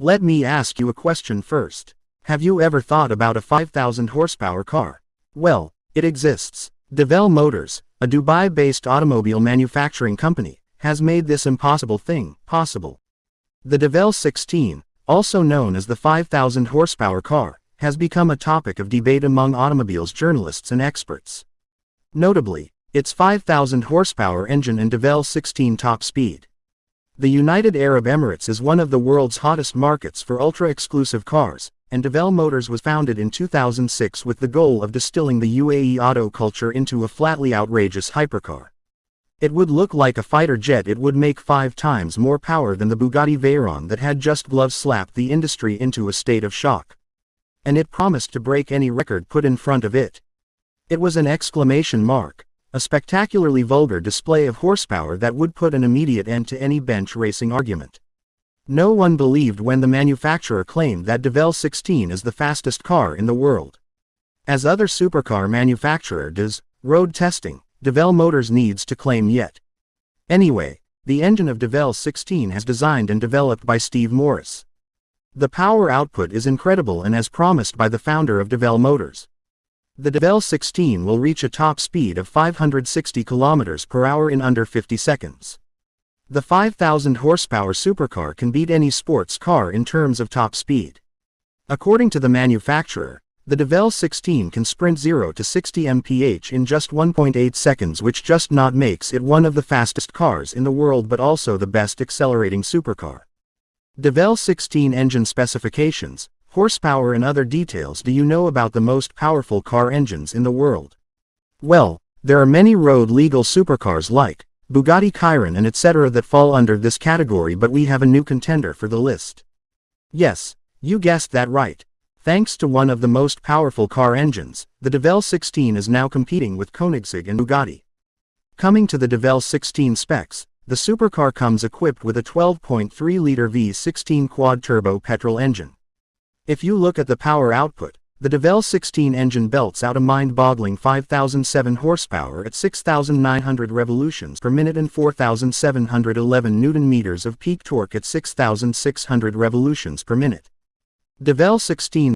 Let me ask you a question first. Have you ever thought about a 5,000 horsepower car? Well, it exists. Devel Motors, a Dubai-based automobile manufacturing company, has made this impossible thing possible. The Devel 16, also known as the 5,000 horsepower car, has become a topic of debate among automobiles journalists and experts. Notably, its 5,000 horsepower engine and Devel 16 top speed. The United Arab Emirates is one of the world's hottest markets for ultra-exclusive cars, and Devel Motors was founded in 2006 with the goal of distilling the UAE auto culture into a flatly outrageous hypercar. It would look like a fighter jet it would make five times more power than the Bugatti Veyron that had just glove slapped the industry into a state of shock. And it promised to break any record put in front of it. It was an exclamation mark. A spectacularly vulgar display of horsepower that would put an immediate end to any bench racing argument. No one believed when the manufacturer claimed that Devel 16 is the fastest car in the world. As other supercar manufacturer does, road testing, Devel Motors needs to claim yet. Anyway, the engine of Devel 16 has designed and developed by Steve Morris. The power output is incredible and as promised by the founder of Devel Motors. The Devel 16 will reach a top speed of 560 km per hour in under 50 seconds. The 5,000 horsepower supercar can beat any sports car in terms of top speed. According to the manufacturer, the Devel 16 can sprint 0 to 60 mph in just 1.8 seconds which just not makes it one of the fastest cars in the world but also the best accelerating supercar. Devel 16 engine specifications, horsepower and other details do you know about the most powerful car engines in the world? Well, there are many road-legal supercars like Bugatti Chiron and etc. that fall under this category but we have a new contender for the list. Yes, you guessed that right. Thanks to one of the most powerful car engines, the Devel 16 is now competing with Koenigsegg and Bugatti. Coming to the Devel 16 specs, the supercar comes equipped with a 12.3-liter V16 quad-turbo petrol engine. If you look at the power output, the Devel 16 engine belts out a mind-boggling 5,007 horsepower at 6,900 revolutions per minute and 4,711 newton-meters of peak torque at 6,600 revolutions per minute. Devel 16